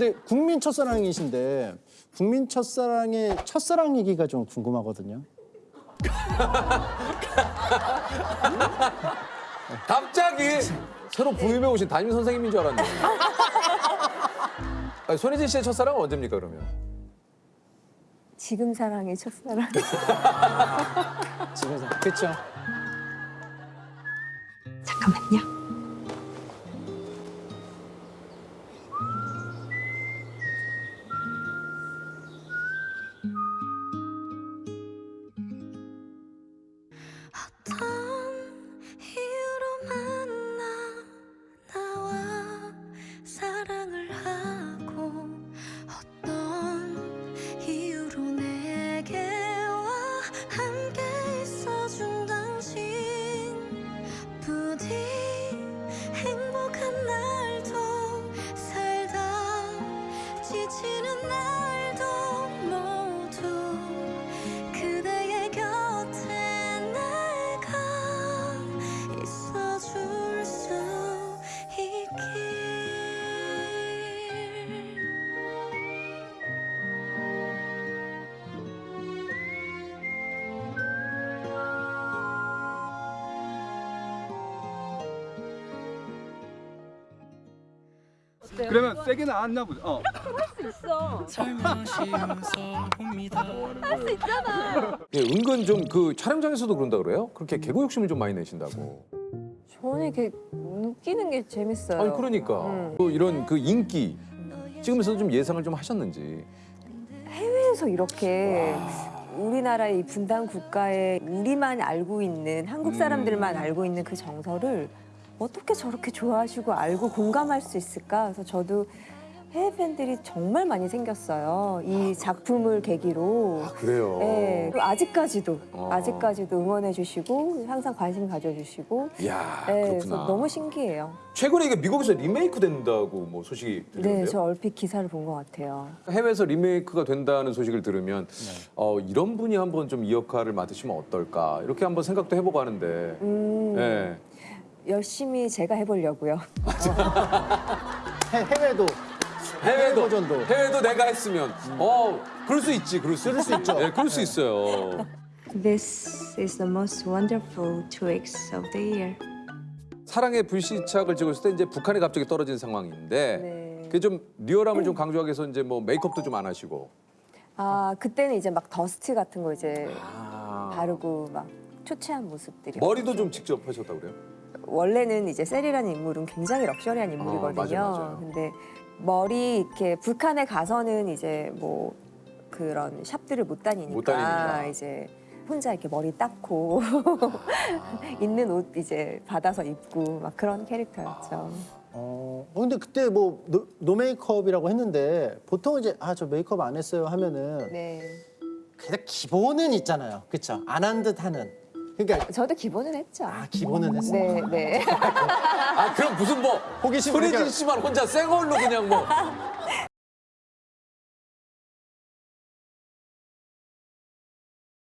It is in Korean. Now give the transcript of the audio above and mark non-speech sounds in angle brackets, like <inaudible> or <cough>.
근데 국민 첫사랑이신데 국민 첫사랑의 첫사랑 얘기가 좀 궁금하거든요. <laughs> 갑자기 새로 부임해 오신 담임 선생님인 줄 알았네. <laughs> 아니, 손예진 씨의 첫사랑은 언제입니까 그러면? 지금 사랑의 첫사랑. <laughs> 집에서 그렇죠. 잠깐만요. 지치는 날 그러면 세게 나왔나 보다. 어. 살며시 웃어봅니다. 예, 은근 좀 그 촬영장에서도 그런다 그래요? 그렇게 개그 욕심을 좀 많이 내신다고. 저는 이렇게 웃기는 게 재밌어요. 아니 그러니까 음. 또 이런 그 인기 찍으면서 좀 예상을 좀 하셨는지. 해외에서 이렇게 우리나라의 이 분단 국가에 우리만 알고 있는 한국 사람들만 음. 알고 있는 그 정서를 어떻게 저렇게 좋아하시고 알고 공감할 수 있을까? 그래서 저도 해외 팬들이 정말 많이 생겼어요. 이 작품을 계기로. 아 그래요. 네, 그리고 아직까지도 어. 아직까지도 응원해 주시고 항상 관심 가져주시고 이야 네, 그렇구나. 너무 신기해요. 최근에 이게 미국에서 리메이크 된다고 뭐 소식이 들리는데요. 네, 저 얼핏 기사를 본 것 같아요. 해외에서 리메이크가 된다는 소식을 들으면 어, 이런 분이 한번 좀 이 역할을 맡으시면 어떨까 이렇게 한번 생각도 해보고 하는데 음, 예. 열심히 제가 해보려고요. 해, 해외도 해외도 버전도. 해외도 내가 했으면 어 그럴 수 있지 그럴 수 그럴 수 있죠. 네, 그럴 수 있어요. This is the most wonderful two weeks of the year. 사랑의 불시착을 찍었을 때 이제 북한에 갑자기 떨어진 상황인데 네. 그게 좀 리얼함을 좀 강조하기 위해서 이제 뭐 메이크업도 좀 안 하시고 아 그때는 이제 막 더스트 같은 거 이제 아. 바르고 막 초췌한 모습들이 머리도 좀 직접 하셨다고 그래요? 원래는 이제 세리라는 인물은 굉장히 luxury한 인물이거든요. 어, 맞아요, 맞아요. 근데 머리 이렇게 북한에 가서는 이제 뭐 그런 shop들을 못 다니니까, 못 다니니까. 이제 혼자 이렇게 머리 닦고 <laughs> 있는 옷 이제 받아서 입고 막 그런 캐릭터였죠. 어, 어, 근데 그때 뭐 no, no 메이크업이라고 했는데 보통 이제 아 저 메이크업 안 했어요 하면은 네. 그래도 기본은 있잖아요. 그렇죠? 안 한 듯 하는. 그러니까 저도 기본은 했죠. 아 기본은 했어. 네, 네. <laughs> 아 그럼 무슨 뭐 호기심 발견. 씨만 혼자 생얼로 그냥 뭐 <laughs>